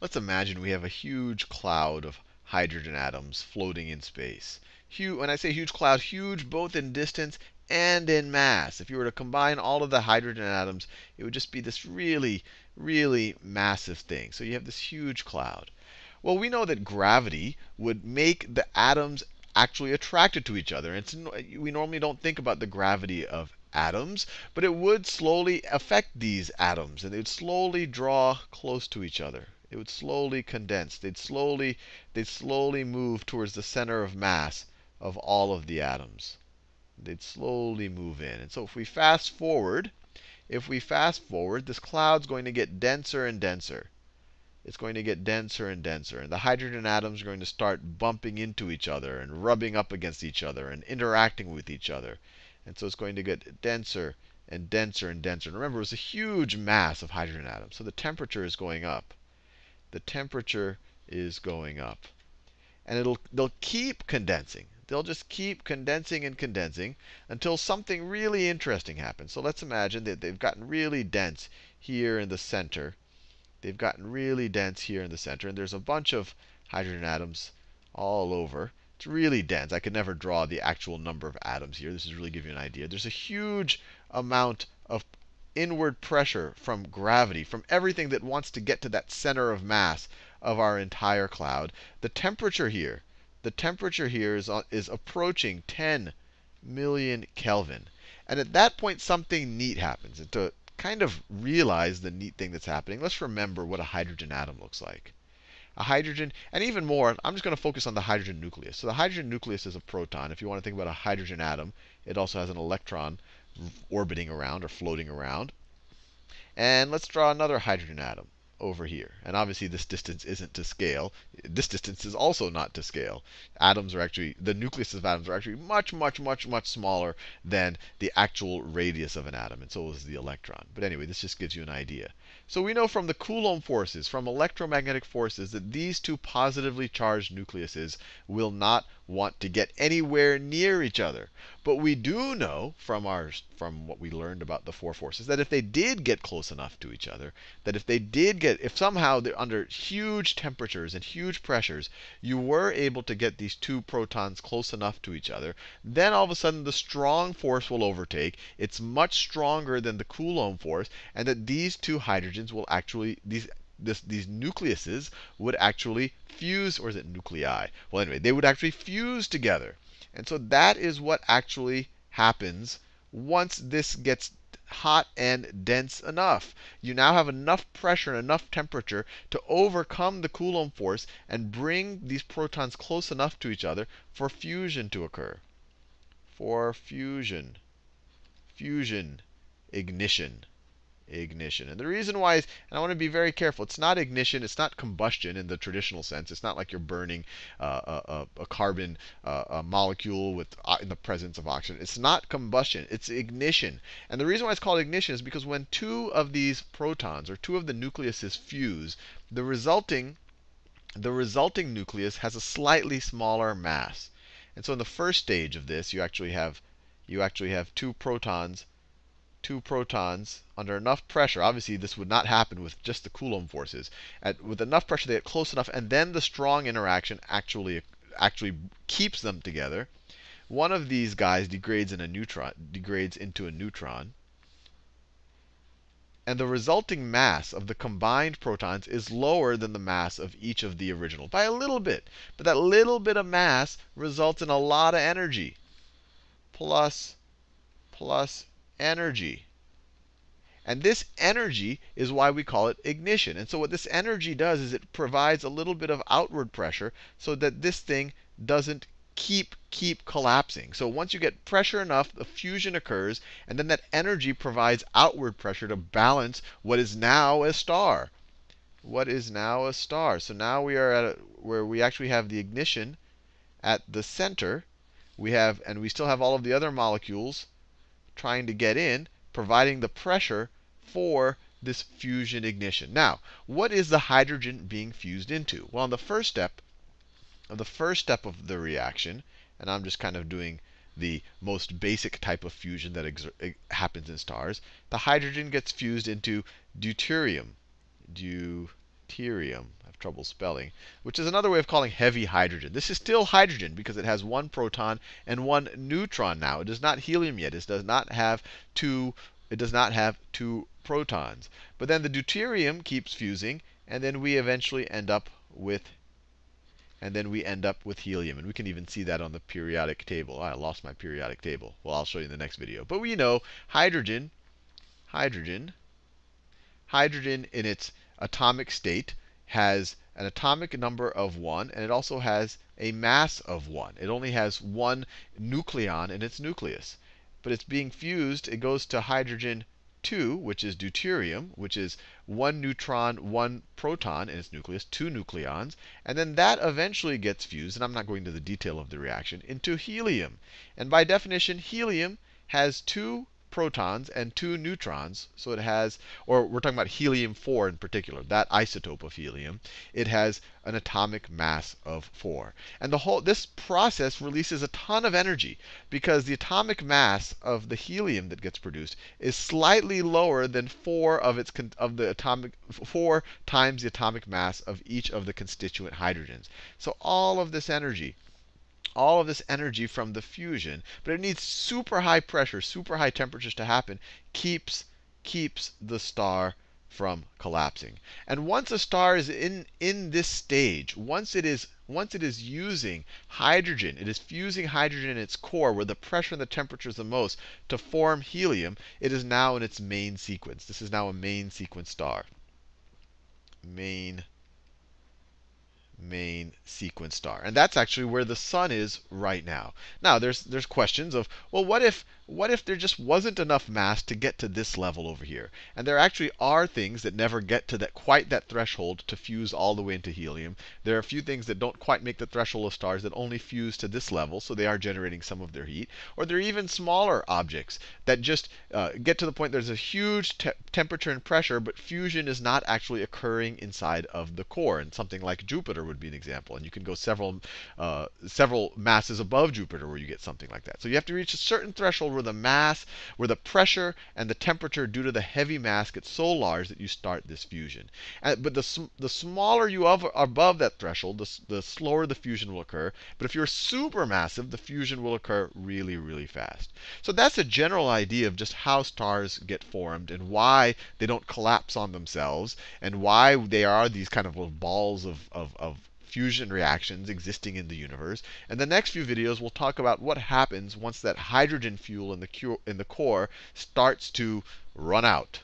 let's imagine we have a huge cloud of hydrogen atoms floating in space. Huge, when I say huge cloud, huge both in distance and in mass. If you were to combine all of the hydrogen atoms, it would just be this really, really massive thing. So you have this huge cloud. Well, we know that gravity would make the atoms actually attracted to each other. It's, we normally don't think about the gravity of atoms, but it would slowly affect these atoms, and they would slowly draw close to each other. It would slowly condense. They'd slowly, they'd slowly move towards the center of mass of all of the atoms. They'd slowly move in. And so if we fast forward, if we fast forward, this cloud's going to get denser and denser it's going to get denser and denser. And the hydrogen atoms are going to start bumping into each other and rubbing up against each other and interacting with each other. And so it's going to get denser and denser and denser. And remember, it was a huge mass of hydrogen atoms. So the temperature is going up. The temperature is going up. And it'll, they'll keep condensing. They'll just keep condensing and condensing until something really interesting happens. So let's imagine that they've gotten really dense here in the center. They've gotten really dense here in the center. And there's a bunch of hydrogen atoms all over. It's really dense. I could never draw the actual number of atoms here. This is really give you an idea. There's a huge amount inward pressure from gravity, from everything that wants to get to that center of mass of our entire cloud. The temperature here, the temperature here is, uh, is approaching 10 million Kelvin. And at that point, something neat happens. And to kind of realize the neat thing that's happening, let's remember what a hydrogen atom looks like. A hydrogen, and even more, I'm just going to focus on the hydrogen nucleus. So the hydrogen nucleus is a proton. If you want to think about a hydrogen atom, it also has an electron orbiting around or floating around. And let's draw another hydrogen atom over here. And obviously, this distance isn't to scale. This distance is also not to scale. Atoms are actually, the nucleus of atoms are actually much, much, much, much smaller than the actual radius of an atom. And so is the electron. But anyway, this just gives you an idea. So we know from the Coulomb forces, from electromagnetic forces, that these two positively charged nucleuses will not want to get anywhere near each other. But we do know from our from what we learned about the four forces that if they did get close enough to each other, that if they did get if somehow they're under huge temperatures and huge pressures, you were able to get these two protons close enough to each other, then all of a sudden the strong force will overtake. It's much stronger than the Coulomb force, and that these two hydrogens will actually these this, these nucleuses would actually fuse, or is it nuclei? Well, anyway, they would actually fuse together. And so that is what actually happens once this gets hot and dense enough. You now have enough pressure and enough temperature to overcome the Coulomb force and bring these protons close enough to each other for fusion to occur. For fusion. Fusion. Ignition ignition. And the reason why is, and I want to be very careful, it's not ignition, it's not combustion in the traditional sense. It's not like you're burning uh, a, a, carbon uh, a molecule with uh, in the presence of oxygen. It's not combustion, it's ignition. And the reason why it's called ignition is because when two of these protons, or two of the nucleuses fuse, the resulting the resulting nucleus has a slightly smaller mass. And so in the first stage of this, you actually have you actually have two protons two protons under enough pressure. Obviously, this would not happen with just the Coulomb forces. At, with enough pressure, they get close enough, and then the strong interaction actually actually keeps them together. One of these guys degrades in a neutron, degrades into a neutron. And the resulting mass of the combined protons is lower than the mass of each of the original by a little bit. But that little bit of mass results in a lot of energy. Plus, plus energy. And this energy is why we call it ignition. And so what this energy does is it provides a little bit of outward pressure so that this thing doesn't keep keep collapsing. So once you get pressure enough, the fusion occurs, and then that energy provides outward pressure to balance what is now a star. What is now a star? So now we are at a, where we actually have the ignition at the center. We have, and we still have all of the other molecules trying to get in, providing the pressure for this fusion ignition. Now, what is the hydrogen being fused into? Well, in the first step, the first step of the reaction, and I'm just kind of doing the most basic type of fusion that happens in stars, the hydrogen gets fused into deuterium. Deuterium. Trouble spelling, which is another way of calling heavy hydrogen. This is still hydrogen because it has one proton and one neutron now. It is not helium yet. It does not have two it does not have two protons. But then the deuterium keeps fusing, and then we eventually end up with and then we end up with helium. And we can even see that on the periodic table. I lost my periodic table. Well, I'll show you in the next video. But we know hydrogen, hydrogen, hydrogen in its atomic state has an atomic number of 1, and it also has a mass of 1. It only has one nucleon in its nucleus but it's being fused. It goes to hydrogen 2, which is deuterium, which is one neutron, one proton in its nucleus, two nucleons. And then that eventually gets fused, and I'm not going into the detail of the reaction, into helium. And by definition, helium has two protons and two neutrons. So it has, or we're talking about helium 4 in particular, that isotope of helium. It has an atomic mass of 4. And the whole this process releases a ton of energy because the atomic mass of the helium that gets produced is slightly lower than 4 of its of the atomic 4 times the atomic mass of each of the constituent hydrogens. So all of this energy all of this energy from the fusion, but it needs super high pressure, super high temperatures to happen, keeps, keeps the star from collapsing. And once a star is in, in this stage, once it is once it is using hydrogen, it is fusing hydrogen in its core where the pressure and the temperature is the most to form helium, it is now in its main sequence. This is now a main sequence star. Main main sequence star. And that's actually where the sun is right now. Now, there's there's questions of, well, what if what if there just wasn't enough mass to get to this level over here? And there actually are things that never get to that quite that threshold to fuse all the way into helium. There are a few things that don't quite make the threshold of stars that only fuse to this level, so they are generating some of their heat. Or there are even smaller objects that just uh, get to the point there's a huge te temperature and pressure, but fusion is not actually occurring inside of the core. And something like Jupiter would be an example. And you can go several, uh, several masses above Jupiter where you get something like that. So you have to reach a certain threshold where the mass, where the pressure and the temperature due to the heavy mass get so large that you start this fusion. And, but the, the smaller you are above that threshold, the, the slower the fusion will occur. But if you're supermassive, the fusion will occur really, really fast. So that's a general idea of just how stars get formed and why they don't collapse on themselves and why they are these kind of little balls of, of, of fusion reactions existing in the universe. And the next few videos, we'll talk about what happens once that hydrogen fuel in the, in the core starts to run out.